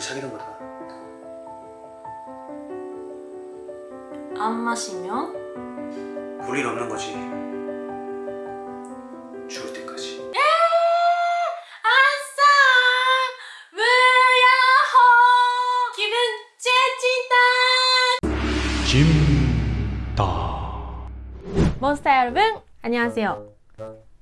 둘이 사귀는 거다. 안 마시면? 볼일 없는 거지. 죽을 때까지. 아싸 무야호? 기분 째진다. 짐다 몬스터 여러분 안녕하세요.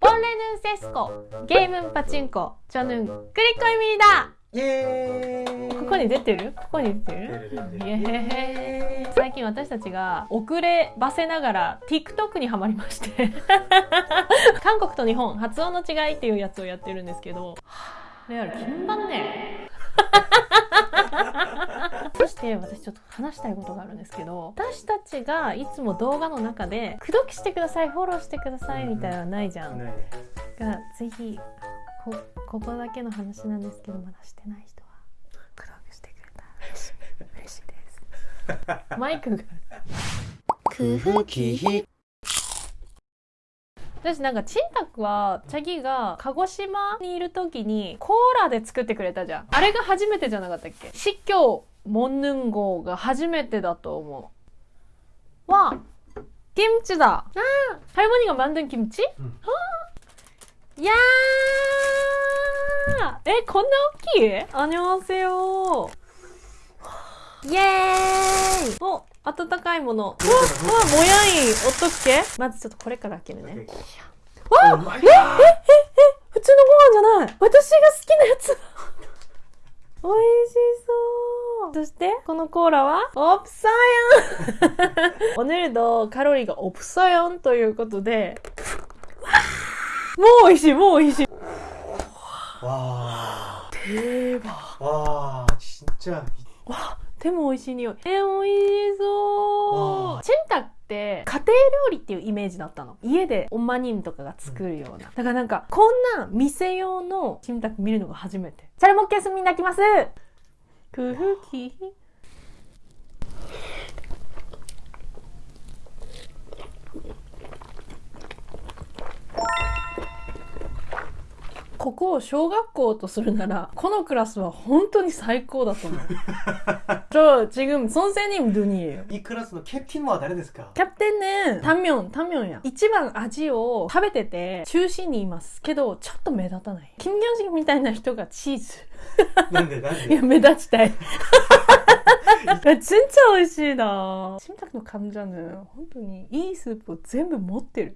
원래는 세스코 게임은 파친코. 저는 크리코입니다 예. ここに出てる？ここに出てる？イエー。イ最近私たちが遅ればせながら TikTok にハマりまして。韓国と日本発音の違いっていうやつをやってるんですけど。レアル金番ね。そして私ちょっと話したいことがあるんですけど私たちがいつも動画の中で「口説きしてくださいフォローしてください」みたいなのはないじゃん、 네. がぜひこここだけの話なんですけどまだしてない人は。登録してくれた。ら嬉しい嬉しいです。マイクが。くふきひ私なんかちんたくはチャギが鹿児島にいる時にコーラで作ってくれたじゃん。あれが初めてじゃなかったっけ？司教モンヌン号が初めてだと思う。わあキムチだ。ああ할머니가만든チ？うん.いやー。え、こんな大きい？あにょわせよ。イェーイ。お、温かいもの。わ、わ、もやい。ん、おっとっけ？まずちょっとこれから開けるね。わえ、え、え、え、普通のご飯じゃない。私が好きなやつ。美味しそう。そしてこのコーラは？オプサヨン。おねるとカロリーがオプサヨンということでもう美味しい、もう美味しい。わー。定番。わー、ちっちゃい。わでも美味しい匂い。え、美味しそう。チンタって家庭料理っていうイメージだったの。家でオンマニンとかが作るような。だからなんか、こんな店用のチンタク見るのが初めて。チャルモッケスみんな来ます。空気。ここを小学校とするなら、このクラスは本当に最高だと思う。 저 지금 선생님 눈이에요. 이 클래스의 캡틴과 다르데스까? 캡틴은 단면, 단면이야. 이치방 아지오 食べてて中心にいますけどちょっと目立たない。金魚式みたいな人がチーズ。 난데 いや、 난데. 目立ちたい。진짜美味しいな。심탁の감자는本当にいいスープを全部持ってる。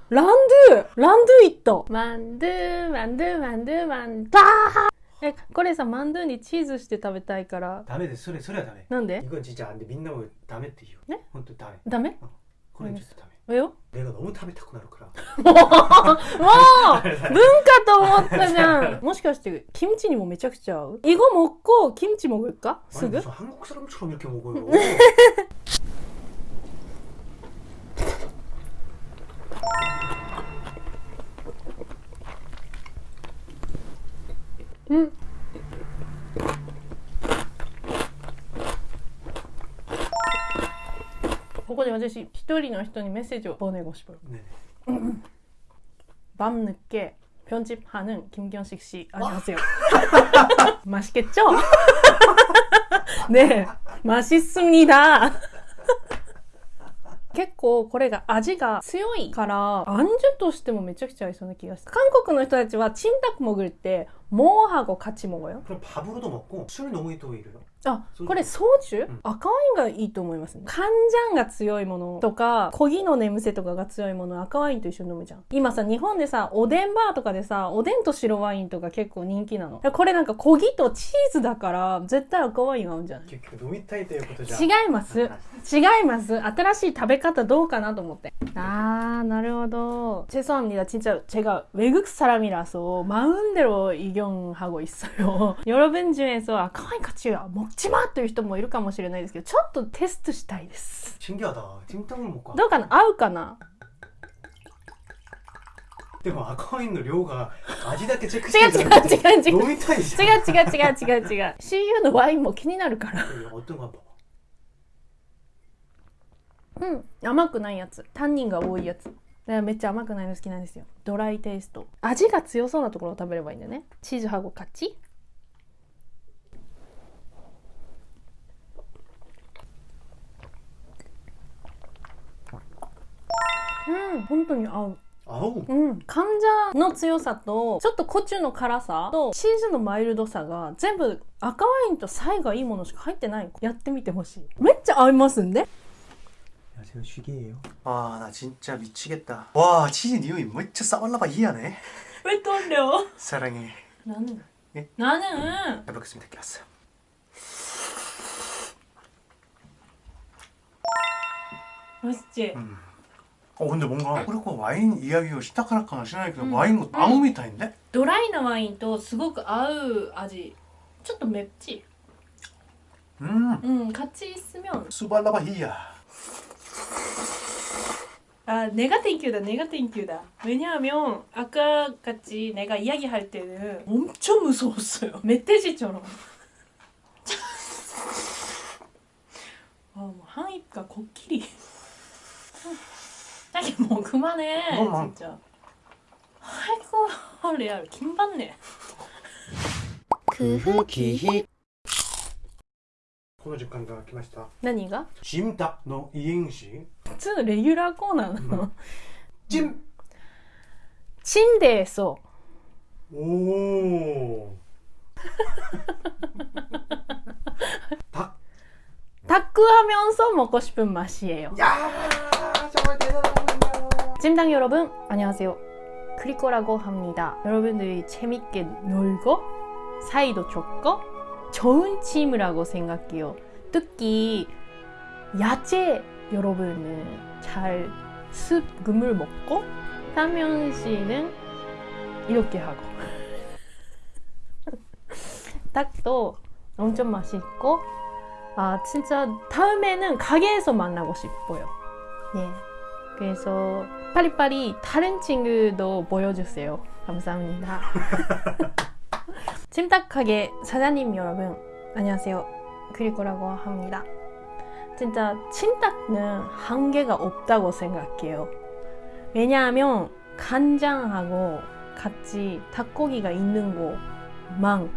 란드! 란드 있다! 만두, 만두, 만두, 만두. 아! え、これさ、マンドゥにチーズして食べたいから。 다메 데それそれはダメ.なんで 이건 진짜 안 돼. 민나 뭐 다메って言う. 네? 혼또 다메. ダメ 그건 진짜 다메. 왜요? 내가 너무食べたくなるから.もう文化と思ったじゃんもしかして、キムチにもめちゃくちゃ合う이거먹고キムチ먹을까? 아니 すぐ 무슨 한국 사람처럼 이렇게 먹어요. 응.ここで私一人の人にメッセージを보내고싶어요 네네. 밤 늦게 편집하는 김경식 씨 안녕하세요. 맛있겠죠? 네, 맛있습니다. 結構これが味が強いから、アンジュとしてもめちゃくちゃ合いそうな気がする。韓国の人たちはチンタク潜るって、 뭐하고 같이 먹어요? 그럼 밥으로도 먹고 술 너무 또 오히려. あソジュこれ焼酎、ん赤ワインがいいと思いますね寒ジャンが強いものとかコギの眠せとかが強いもの赤ワインと一緒に飲むじゃん今さ日本でさおでんバーとかでさおでんと白ワインとか結構人気なのこれなんかコギとチーズだから絶対赤ワイン合うんじゃない結局飲みたいということじゃ。違います違います新しい食べ方どうかなと思ってあーなるほど죄송합니다 진짜 제가 외국 사람이라서 마음대로 의견 하고 있어요 여러분 중에서 아카와인 같이 먹지마 という人もいるかもしれないですけどちょっとテストしたいです 신기하다. 찜닭을 먹고. どうかな合うかなでも赤ワインの量が味だけチェック違うしてるじゃなくて違う違う違う飲みたいじゃん。違う違う違う違う違う CU のワインも気になるから 어떤 거 한번 봐봐. うん甘くないやつタンニンが多いやつ だからめっちゃ甘くないの好きなんですよ。ドライテイスト。味が強そうなところを食べればいいんだよね。チーズハゴ勝ちうん本当に合う。아 우. うん、患者の強さとちょっとコチュの辛さとチーズのマイルドさが全部赤ワインとサイがいいものしか入ってない。やってみてほしい。めっちゃ合いますんで 안녕하세요 슈기예요. 와 나 진짜 미치겠다. 와 치즈 니오이 진짜 싸발라바 이하네. めとんれよ 사랑해. 나는 예? 나는 잘 먹겠습니다. 기왔어요. 맛있지? 음. 어 근데 뭔가 그리고 와인 이야기가 시타카라카나 시나니까 음. 와인 거 아무 미타인데? ドライなワインとすごく合う味ちょっとめっち 음. うん같이 있으면 수발라바 이야. 아 내가 땡큐다 내가 땡큐다. 왜냐하면 아까 같이 내가 이야기할 때는 엄청 무서웠어요. 멧돼지처럼. 아뭐 한입가 코끼리. 자기 뭐 그만해 너무 진짜. 아이고 레알 김받네. 그흐기히 この時間が来ました。 何が 찜닭のイエンシ普通のレギュラーコーナーなの、 찜. 침대에서 오. 닭. 다크하면서 먹고 싶은 맛이에요 야 정말 대단합니다. 찜닭 여러분 안녕하세요 크리코라고 합니다 여러분들이 재밌게 놀고 사이도 좋고 좋은 팀이라고 생각해요 특히 야채 여러분은 잘 습금을 먹고 타면 씨는 이렇게 하고 닭도 엄청 맛있고 아 진짜 다음에는 가게에서 만나고 싶어요 예 그래서 파리파리 다른 친구도 보여주세요. 감사합니다. 찜닭하게 사장님 여러분 안녕하세요. 크리코라고 합니다. 진짜 찜닭은 한계가 없다고 생각해요. 왜냐하면 간장하고 같이 닭고기가 있는 것만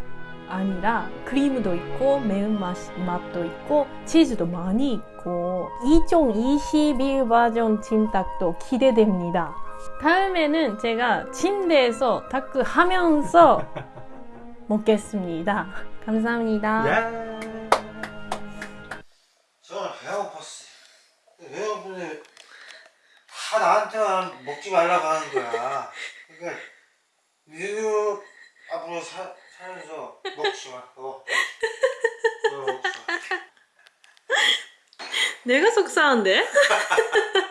아니라 크림도 있고 매운맛 맛도 있고 치즈도 많이 있고 2021 버전 찜닭도 기대됩니다. 다음에는 제가 침대에서 다크 하면서 먹겠습니다. 감사합니다. 야. 저는 배가 고팠어요. 여러분이 다 나한테만 먹지 말라고 하는 거야. 그러니까 니도 앞으로 사, 살면서 먹지 마. 어. 너 먹지 마. 내가 속상한데?